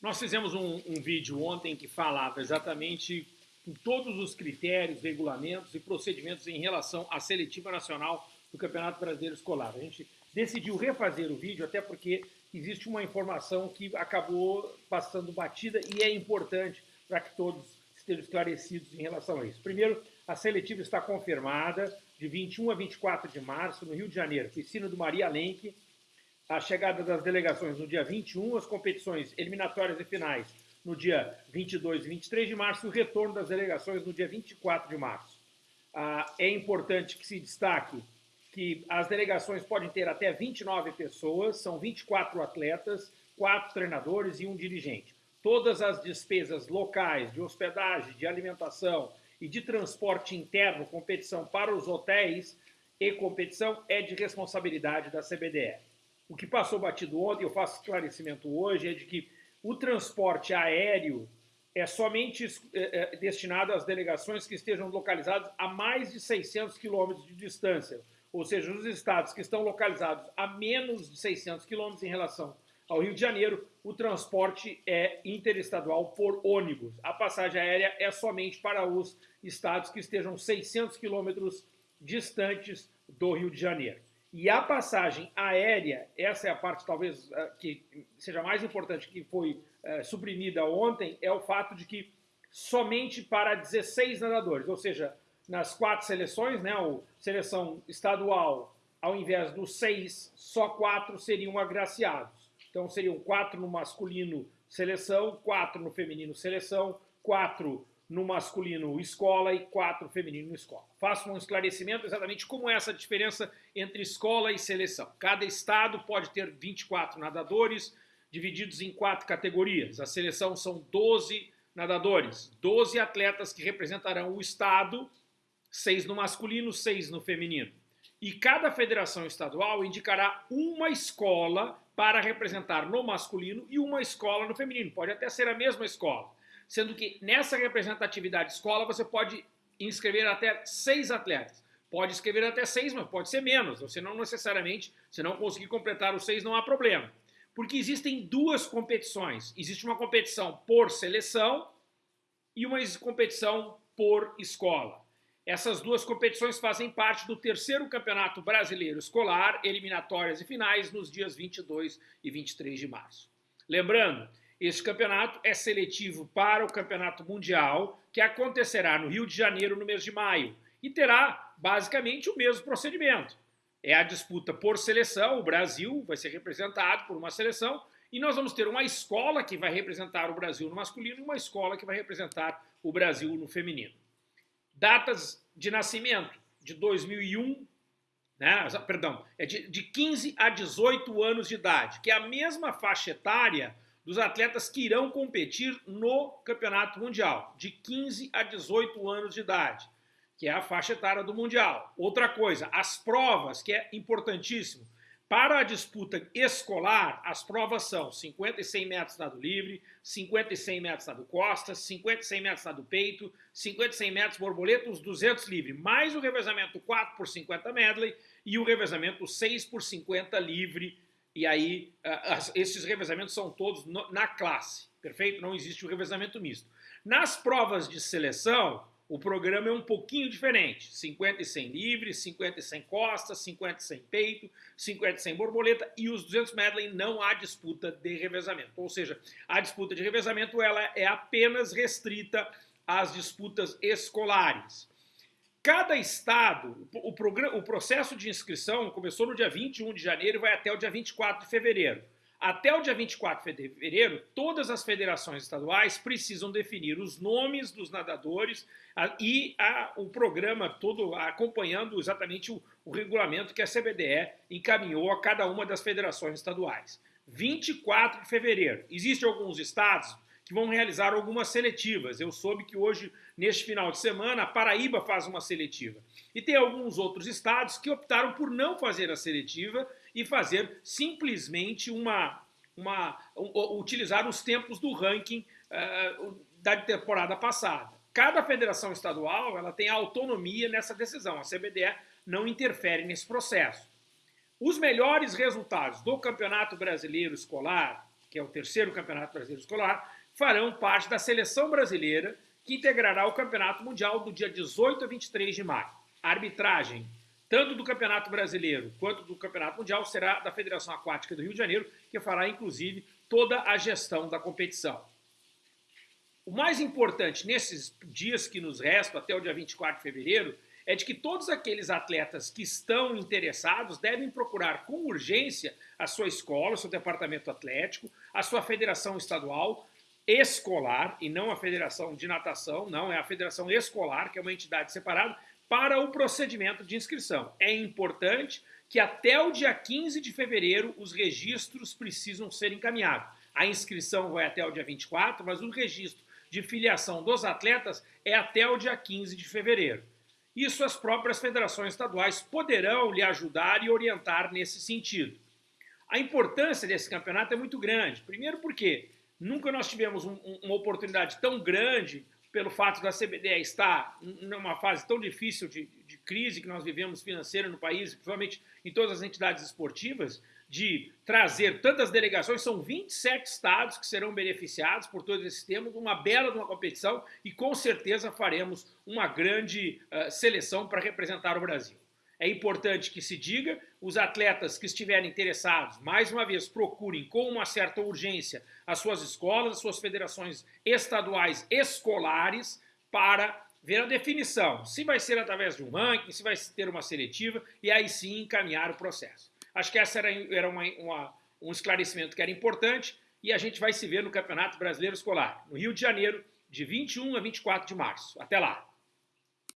Nós fizemos um, um vídeo ontem que falava exatamente todos os critérios, regulamentos e procedimentos em relação à seletiva nacional do Campeonato Brasileiro Escolar. A gente decidiu refazer o vídeo até porque existe uma informação que acabou passando batida e é importante para que todos estejam esclarecidos em relação a isso. Primeiro, a seletiva está confirmada de 21 a 24 de março no Rio de Janeiro, piscina do Maria Lenk, a chegada das delegações no dia 21, as competições eliminatórias e finais no dia 22 e 23 de março e o retorno das delegações no dia 24 de março. Ah, é importante que se destaque que as delegações podem ter até 29 pessoas, são 24 atletas, quatro treinadores e um dirigente. Todas as despesas locais de hospedagem, de alimentação e de transporte interno, competição para os hotéis e competição é de responsabilidade da CBDE. O que passou batido ontem, eu faço esclarecimento hoje, é de que o transporte aéreo é somente é, é, destinado às delegações que estejam localizadas a mais de 600 quilômetros de distância, ou seja, os estados que estão localizados a menos de 600 quilômetros em relação ao Rio de Janeiro, o transporte é interestadual por ônibus. A passagem aérea é somente para os estados que estejam 600 quilômetros distantes do Rio de Janeiro. E a passagem aérea, essa é a parte talvez eh, que seja mais importante, que foi é, suprimida ontem, é o fato de que somente para 16 nadadores, ou seja, nas quatro seleções, né, a seleção estadual, ao invés dos seis, só quatro seriam agraciados. Então seriam quatro no masculino seleção, quatro no feminino seleção, quatro no masculino escola e quatro feminino escola. Faço um esclarecimento exatamente como é essa diferença entre escola e seleção. Cada estado pode ter 24 nadadores, divididos em quatro categorias. A seleção são 12 nadadores, 12 atletas que representarão o estado, seis no masculino, seis no feminino. E cada federação estadual indicará uma escola para representar no masculino e uma escola no feminino. Pode até ser a mesma escola sendo que nessa representatividade escola você pode inscrever até seis atletas. Pode escrever até seis, mas pode ser menos. Você não necessariamente, se não conseguir completar os seis, não há problema. Porque existem duas competições. Existe uma competição por seleção e uma competição por escola. Essas duas competições fazem parte do terceiro Campeonato Brasileiro Escolar, eliminatórias e finais, nos dias 22 e 23 de março. Lembrando este campeonato é seletivo para o Campeonato Mundial, que acontecerá no Rio de Janeiro no mês de maio, e terá basicamente o mesmo procedimento. É a disputa por seleção, o Brasil vai ser representado por uma seleção, e nós vamos ter uma escola que vai representar o Brasil no masculino e uma escola que vai representar o Brasil no feminino. Datas de nascimento de 2001, né, perdão, é de, de 15 a 18 anos de idade, que é a mesma faixa etária dos atletas que irão competir no Campeonato Mundial, de 15 a 18 anos de idade, que é a faixa etária do Mundial. Outra coisa, as provas, que é importantíssimo. Para a disputa escolar, as provas são 50 e 100 metros nado livre, 50 e 100 metros nado costas, 50 e 100 metros nado peito, 50 e 100 metros borboleta, os 200 livre, mais o revezamento 4 por 50 medley e o revezamento 6 por 50 livre e aí esses revezamentos são todos na classe, perfeito? Não existe o revezamento misto. Nas provas de seleção, o programa é um pouquinho diferente. 50 e 100 livre, 50 e 100 costas, 50 e 100 peito, 50 e 100 borboleta e os 200 medley não há disputa de revezamento. Ou seja, a disputa de revezamento ela é apenas restrita às disputas escolares. Cada estado, o, o processo de inscrição começou no dia 21 de janeiro e vai até o dia 24 de fevereiro. Até o dia 24 de fevereiro, todas as federações estaduais precisam definir os nomes dos nadadores a, e a, o programa todo acompanhando exatamente o, o regulamento que a CBDE encaminhou a cada uma das federações estaduais. 24 de fevereiro. Existem alguns estados que vão realizar algumas seletivas. Eu soube que hoje, neste final de semana, a Paraíba faz uma seletiva. E tem alguns outros estados que optaram por não fazer a seletiva e fazer simplesmente uma. uma utilizar os tempos do ranking uh, da temporada passada. Cada federação estadual ela tem autonomia nessa decisão. A CBDE não interfere nesse processo. Os melhores resultados do Campeonato Brasileiro Escolar que é o terceiro Campeonato Brasileiro Escolar, farão parte da seleção brasileira que integrará o Campeonato Mundial do dia 18 a 23 de maio. A arbitragem, tanto do Campeonato Brasileiro quanto do Campeonato Mundial, será da Federação Aquática do Rio de Janeiro, que fará, inclusive, toda a gestão da competição. O mais importante nesses dias que nos restam, até o dia 24 de fevereiro, é de que todos aqueles atletas que estão interessados devem procurar com urgência a sua escola, o seu departamento atlético, a sua federação estadual escolar, e não a federação de natação, não, é a federação escolar, que é uma entidade separada, para o procedimento de inscrição. É importante que até o dia 15 de fevereiro os registros precisam ser encaminhados. A inscrição vai até o dia 24, mas o registro de filiação dos atletas é até o dia 15 de fevereiro. Isso as próprias federações estaduais poderão lhe ajudar e orientar nesse sentido. A importância desse campeonato é muito grande. Primeiro porque nunca nós tivemos um, uma oportunidade tão grande pelo fato da CBDE estar numa fase tão difícil de, de crise que nós vivemos financeira no país, principalmente em todas as entidades esportivas, de trazer tantas delegações, são 27 estados que serão beneficiados por todo esse tema, uma bela uma competição e com certeza faremos uma grande uh, seleção para representar o Brasil. É importante que se diga, os atletas que estiverem interessados, mais uma vez, procurem com uma certa urgência as suas escolas, as suas federações estaduais escolares para ver a definição, se vai ser através de um ranking, se vai ter uma seletiva, e aí sim encaminhar o processo. Acho que esse era, era uma, uma, um esclarecimento que era importante e a gente vai se ver no Campeonato Brasileiro Escolar, no Rio de Janeiro, de 21 a 24 de março. Até lá!